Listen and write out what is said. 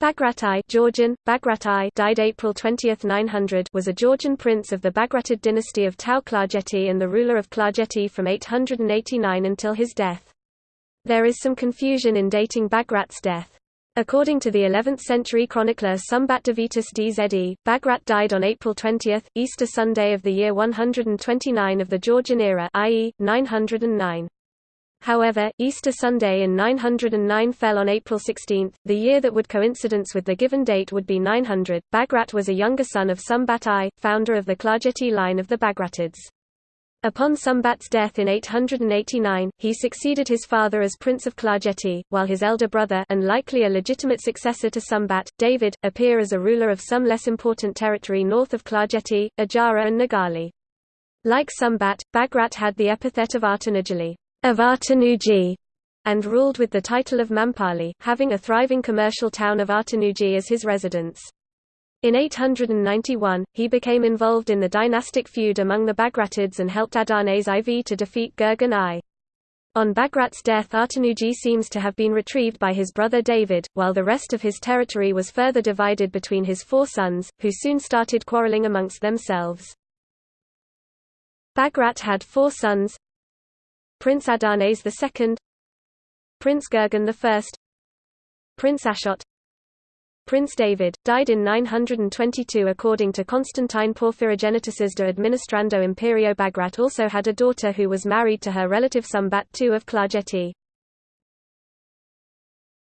Bagrat I Georgian, Bagrat I died April 20, 900 was a Georgian prince of the Bagratid dynasty of Tao Klarjeti and the ruler of Klarjeti from 889 until his death. There is some confusion in dating Bagrat's death. According to the 11th-century chronicler Sumbat Davitis Dze, Bagrat died on April 20, Easter Sunday of the year 129 of the Georgian era i.e., 909. However, Easter Sunday in 909 fell on April 16, the year that would coincidence with the given date would be 900. Bagrat was a younger son of Sumbat I, founder of the Klarjeti line of the Bagratids. Upon Sumbat's death in 889, he succeeded his father as Prince of Klarjeti, while his elder brother and likely a legitimate successor to Sumbat, David, appear as a ruler of some less important territory north of Klarjeti, Ajara and Nigali. Like Sumbat, Bagrat had the epithet of Artanujeli of Artanuji, and ruled with the title of Mampali, having a thriving commercial town of Artanuji as his residence. In 891, he became involved in the dynastic feud among the Bagratids and helped Adarnase IV to defeat Gurgen I. On Bagrat's death Artanuji seems to have been retrieved by his brother David, while the rest of his territory was further divided between his four sons, who soon started quarreling amongst themselves. Bagrat had four sons, Prince Adarnase II Prince Gurgen I Prince Ashot Prince David, died in 922 according to Constantine Porphyrogenitus de Administrando Imperio Bagrat also had a daughter who was married to her relative Sumbat II of Klarjeti.